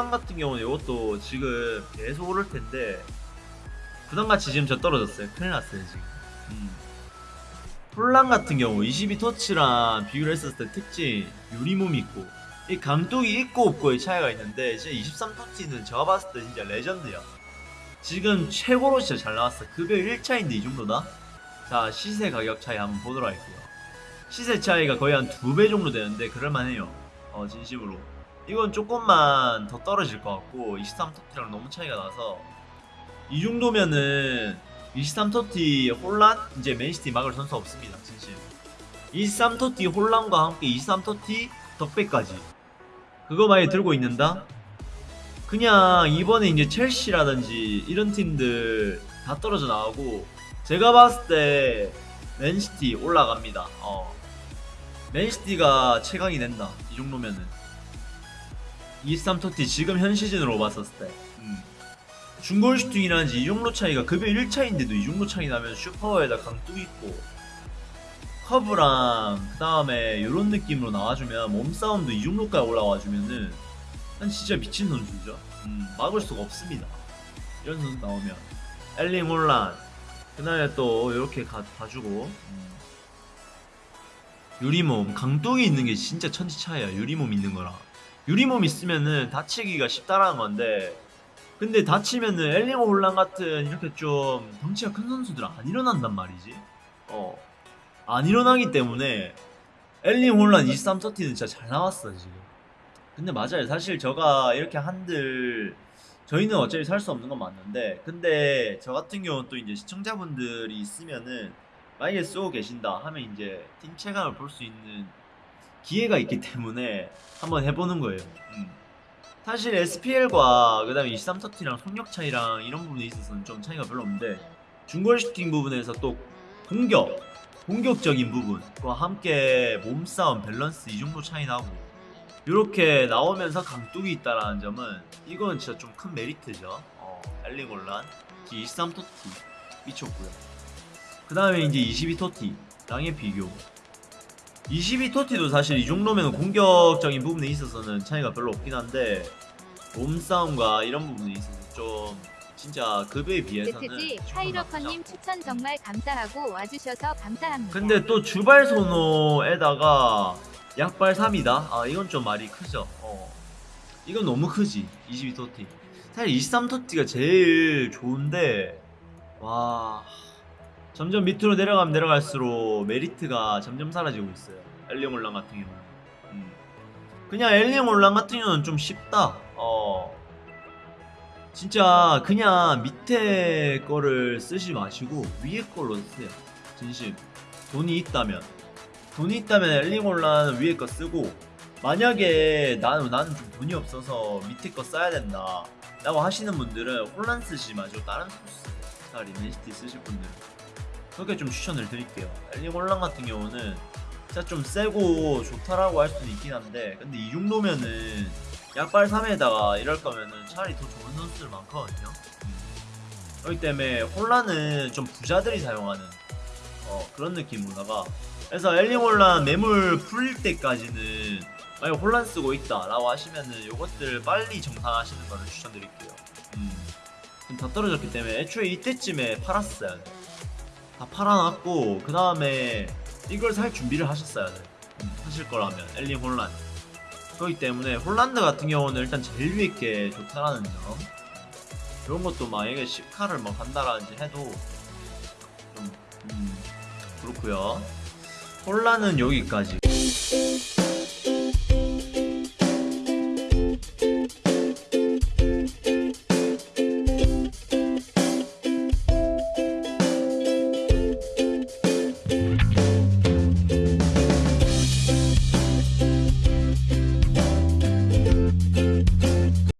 홀란 같은 경우는 이것도 지금 계속 오를 텐데 부담같이 지금 저 떨어졌어요. 큰일 났어요 지금. 음. 홀란 같은 경우 22터치랑 비교를 했었을 때 특징 유리몸이 있고 이 감독이 있고 없고의 차이가 있는데 진짜 23터치는 제가 봤을 때 진짜 레전드야. 지금 최고로 진짜 잘 나왔어. 급여 1차인데 이 정도다? 자 시세 가격 차이 한번 보도록 할게요. 시세 차이가 거의 한 두 배 정도 되는데 그럴만해요. 어 진심으로. 이건 조금만 더 떨어질 것 같고 23터티랑 너무 차이가 나서 이 정도면은 23터티 혼란? 이제 맨시티 막을 선수 없습니다 진심 23터티 혼란과 함께 23터티 덕배까지. 그거 많이 들고 있는다? 그냥 이번에 이제 첼시라든지 이런 팀들 다 떨어져 나오고 제가 봤을 때 맨시티 올라갑니다. 어. 맨시티가 최강이 된다 이 정도면은 23 TOTY 지금 현 시즌으로 봤었을 때. 음. 중거리 슈팅이라든지 이 정도 차이가 급여 1차인데도 이 정도 차이 나면 슈퍼에다 강뚝 있고 커브랑 그 다음에 이런 느낌으로 나와주면 몸싸움도 이 정도까지 올라와주면은 난 진짜 미친 선수죠. 음, 막을 수가 없습니다. 이런 선수 나오면. 엘링 혼란. 그 다음에 또 이렇게 가, 가주고. 음. 유리몸. 강뚝이 있는 게 진짜 천지 차이야. 유리몸 있는 거랑 유리몸 있으면은 다치기가 쉽다라는 건데 근데 다치면은 엘링 홀란 같은 이렇게 좀 덩치가 큰 선수들은 안 일어난단 말이지. 어. 안 일어나기 때문에 엘링 홀란 23터티는 진짜 잘 나왔어 지금. 근데 맞아요. 사실 저가 이렇게 한들 저희는 어차피 살 수 없는 건 맞는데 근데 저 같은 경우는 또 이제 시청자분들이 있으면은 만약에 쓰고 계신다 하면 이제 팀 체감을 볼 수 있는 기회가 있기 때문에 한번 해보는 거예요. 음. 사실 SPL과 그 다음에 23터티랑 속력 차이랑 이런 부분에 있어서는 좀 차이가 별로 없는데 중거리 슈팅 부분에서 또 공격, 공격적인 부분과 함께 몸싸움, 밸런스 이 정도 차이 나고 이렇게 나오면서 강뚝이 있다라는 점은 이건 진짜 좀 큰 메리트죠. 어, 엘링 올란, 23터티 미쳤고요. 그 다음에 이제 22터티랑의 비교. 22토티도 사실 이 정도면 공격적인 부분에 있어서는 차이가 별로 없긴 한데 몸싸움과 이런 부분에 있어서 좀 진짜 급여에 비해서는 파이러커님 낮죠. 추천 정말 감사하고 와주셔서 감사합니다. 근데 또 주발 소노에다가 약발 3이다? 아 이건 좀 말이 크죠 어. 이건 너무 크지 22토티 사실 23토티가 제일 좋은데 와 점점 밑으로 내려가면 내려갈수록 메리트가 점점 사라지고 있어요. 엘링 올랑 같은 경우는. 음. 그냥 엘링 올랑 같은 경우는 좀 쉽다. 어. 진짜 그냥 밑에 거를 쓰지 마시고 위에 걸로 쓰세요. 진심. 돈이 있다면. 돈이 있다면 엘링 올란 위에 거 쓰고 만약에 나는 나는 좀 돈이 없어서 밑에 거 써야 된다 라고 하시는 분들은 혼란 쓰지 마시고 다른 쓰세요. 차라리 맨시티 쓰실 분들은 그렇게 좀 추천을 드릴게요 올란 같은 경우는 진짜 좀 세고 좋다라고 할 수는 있긴 한데 근데 이 정도면은 약발 3에다가 이럴 거면은 차라리 더 좋은 선수들 많거든요 음. 그렇기 때문에 혼란은 좀 부자들이 사용하는 어, 그런 느낌으로다가 그래서 엘링 혼란 매물 풀릴 때까지는 만약 혼란 쓰고 있다 라고 하시면은 요것들 빨리 정산하시는 거를 추천드릴게요 음. 지금 다 떨어졌기 때문에 애초에 이때쯤에 팔았어야 돼. 다 팔아놨고 그 다음에 이걸 살 준비를 하셨어야 돼. 음, 하실 거라면 엘링 혼란. 그렇기 때문에 홀란드 같은 경우는 일단 제일 위에 게 좋다라는 점. 이런 것도 만약에 10카를 뭐 간다라든지 해도 좀 음, 그렇고요. 홀란은 여기까지.